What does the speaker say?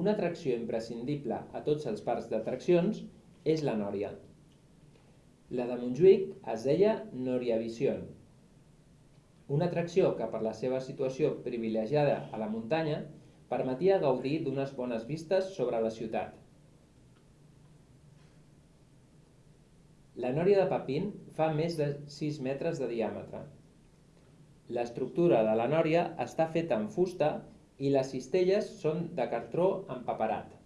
Una atracció imprescindible a tots els parcs d'atraccions és la Nòria. La de Montjuïc es deia Noriavision, una atracció que per la seva situació privilegiada a la muntanya permetia gaudir d'unes bones vistes sobre la ciutat. La Nòria de Papin fa més de 6 metres de diàmetre. L'estructura de la Nòria està feta amb fusta i les cistelles són de cartó empaperat.